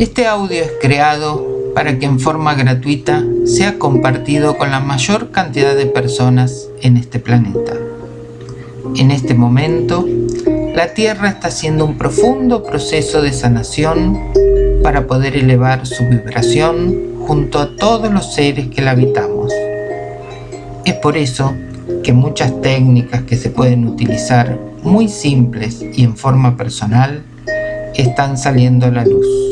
Este audio es creado para que en forma gratuita sea compartido con la mayor cantidad de personas en este planeta. En este momento, la Tierra está haciendo un profundo proceso de sanación para poder elevar su vibración junto a todos los seres que la habitamos. Es por eso que muchas técnicas que se pueden utilizar muy simples y en forma personal están saliendo a la luz.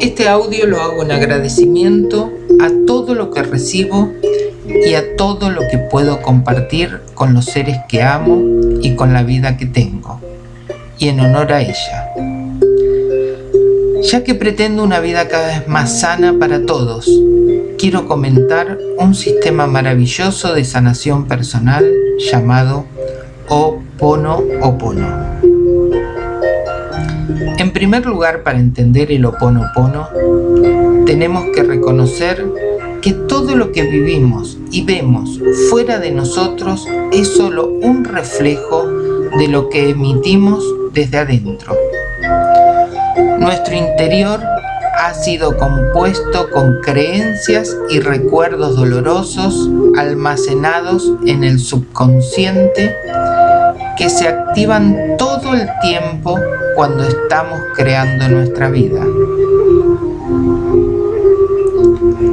Este audio lo hago en agradecimiento a todo lo que recibo y a todo lo que puedo compartir con los seres que amo y con la vida que tengo, y en honor a ella. Ya que pretendo una vida cada vez más sana para todos, quiero comentar un sistema maravilloso de sanación personal llamado Opono. En primer lugar, para entender el Oponopono, tenemos que reconocer que todo lo que vivimos y vemos fuera de nosotros es solo un reflejo de lo que emitimos desde adentro. Nuestro interior ha sido compuesto con creencias y recuerdos dolorosos almacenados en el subconsciente que se activan todo el tiempo cuando estamos creando nuestra vida.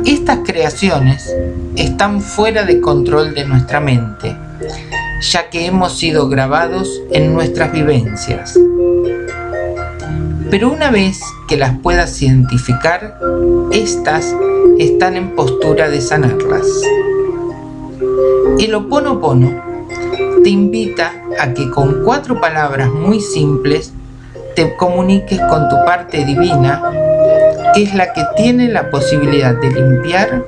Estas creaciones están fuera de control de nuestra mente, ya que hemos sido grabados en nuestras vivencias. Pero una vez que las puedas identificar, estas están en postura de sanarlas. El Oponopono te invita a que con cuatro palabras muy simples te comuniques con tu parte divina, que es la que tiene la posibilidad de limpiar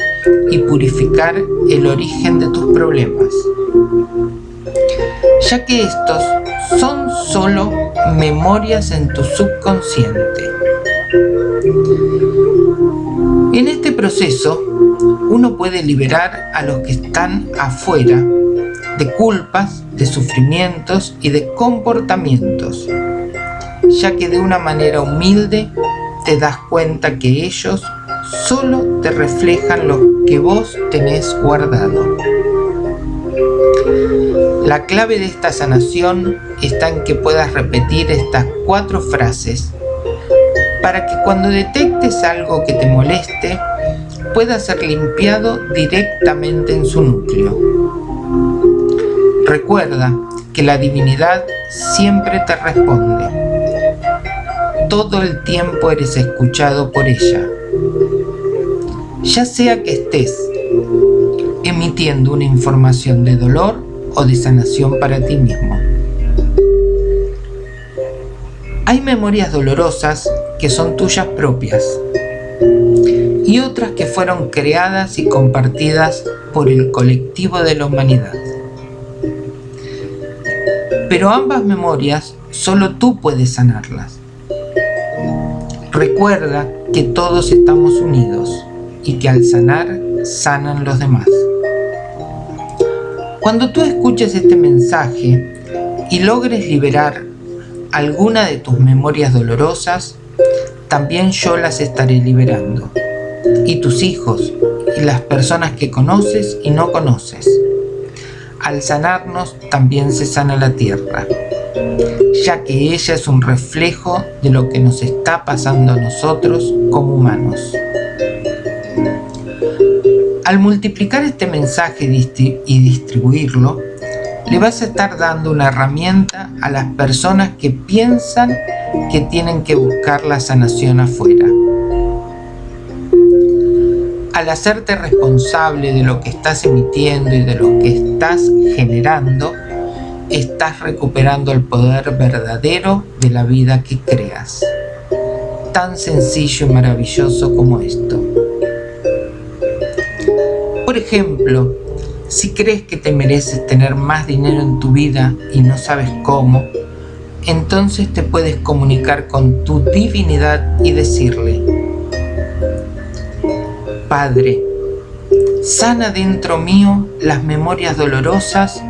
y purificar el origen de tus problemas. Ya que estos son solo memorias en tu subconsciente. En este proceso, uno puede liberar a los que están afuera de culpas, de sufrimientos y de comportamientos, ya que de una manera humilde te das cuenta que ellos solo te reflejan lo que vos tenés guardado. La clave de esta sanación está en que puedas repetir estas cuatro frases para que cuando detectes algo que te moleste pueda ser limpiado directamente en su núcleo. Recuerda que la divinidad siempre te responde. Todo el tiempo eres escuchado por ella. Ya sea que estés emitiendo una información de dolor o de sanación para ti mismo. Hay memorias dolorosas que son tuyas propias y otras que fueron creadas y compartidas por el colectivo de la humanidad. Pero ambas memorias solo tú puedes sanarlas. Recuerda que todos estamos unidos y que al sanar, sanan los demás. Cuando tú escuches este mensaje y logres liberar alguna de tus memorias dolorosas, también yo las estaré liberando. Y tus hijos, y las personas que conoces y no conoces. Al sanarnos también se sana la tierra, ya que ella es un reflejo de lo que nos está pasando a nosotros como humanos. Al multiplicar este mensaje y distribuirlo, le vas a estar dando una herramienta a las personas que piensan que tienen que buscar la sanación afuera al hacerte responsable de lo que estás emitiendo y de lo que estás generando, estás recuperando el poder verdadero de la vida que creas. Tan sencillo y maravilloso como esto. Por ejemplo, si crees que te mereces tener más dinero en tu vida y no sabes cómo, entonces te puedes comunicar con tu divinidad y decirle, Padre, sana dentro mío las memorias dolorosas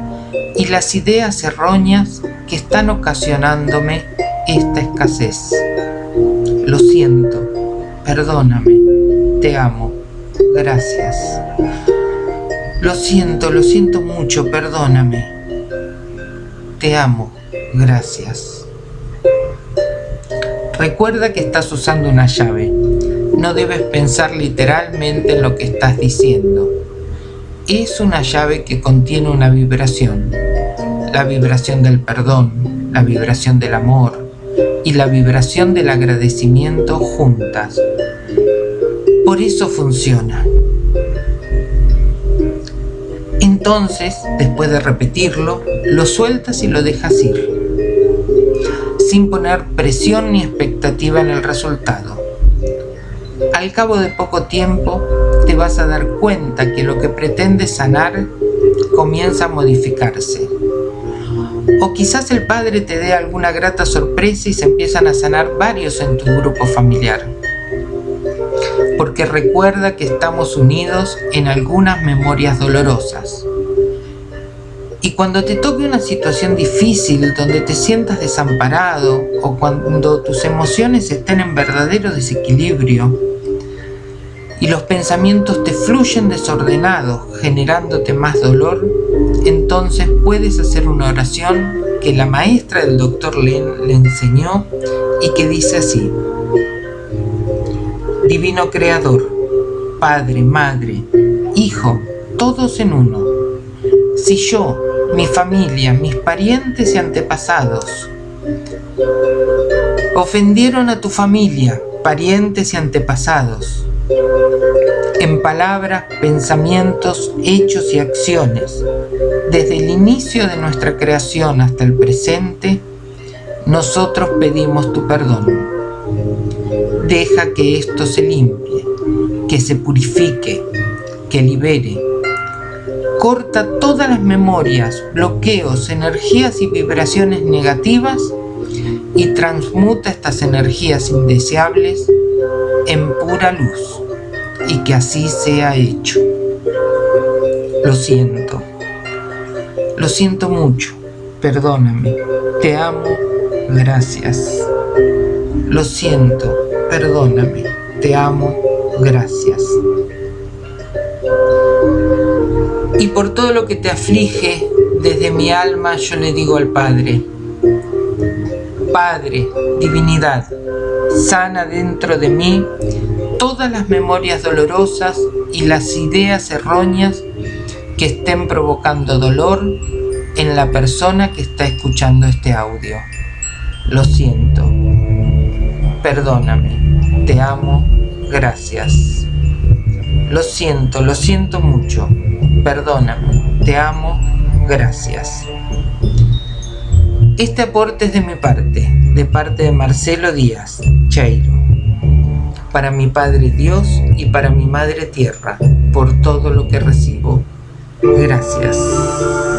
y las ideas erróneas que están ocasionándome esta escasez. lo siento, perdóname, te amo, gracias. Lo siento, lo siento mucho, perdóname. Te amo, gracias. Recuerda que estás usando una llave. No debes pensar literalmente en lo que estás diciendo. Es una llave que contiene una vibración. La vibración del perdón, la vibración del amor y la vibración del agradecimiento juntas. Por eso funciona. Entonces, después de repetirlo, lo sueltas y lo dejas ir, sin poner presión ni expectativa en el resultado. Al cabo de poco tiempo, te vas a dar cuenta que lo que pretendes sanar comienza a modificarse. O quizás el padre te dé alguna grata sorpresa y se empiezan a sanar varios en tu grupo familiar porque recuerda que estamos unidos en algunas memorias dolorosas. Y cuando te toque una situación difícil donde te sientas desamparado o cuando tus emociones estén en verdadero desequilibrio y los pensamientos te fluyen desordenados generándote más dolor, entonces puedes hacer una oración que la maestra del doctor Len le enseñó y que dice así Divino Creador, Padre, Madre, Hijo, todos en uno. Si yo, mi familia, mis parientes y antepasados ofendieron a tu familia, parientes y antepasados, en palabras, pensamientos, hechos y acciones, desde el inicio de nuestra creación hasta el presente, nosotros pedimos tu perdón Deja que esto se limpie, que se purifique, que libere. Corta todas las memorias, bloqueos, energías y vibraciones negativas y transmuta estas energías indeseables en pura luz y que así sea hecho. Lo siento. Lo siento mucho. Perdóname. Te amo. Gracias. Lo siento perdóname, te amo, gracias. Y por todo lo que te aflige, desde mi alma yo le digo al Padre, Padre, divinidad, sana dentro de mí todas las memorias dolorosas y las ideas erróneas que estén provocando dolor en la persona que está escuchando este audio. Lo siento. Perdóname, te amo, gracias. Lo siento, lo siento mucho. Perdóname, te amo, gracias. Este aporte es de mi parte, de parte de Marcelo Díaz, Para mi Padre Dios y para mi Madre Tierra, por todo lo que recibo. Gracias.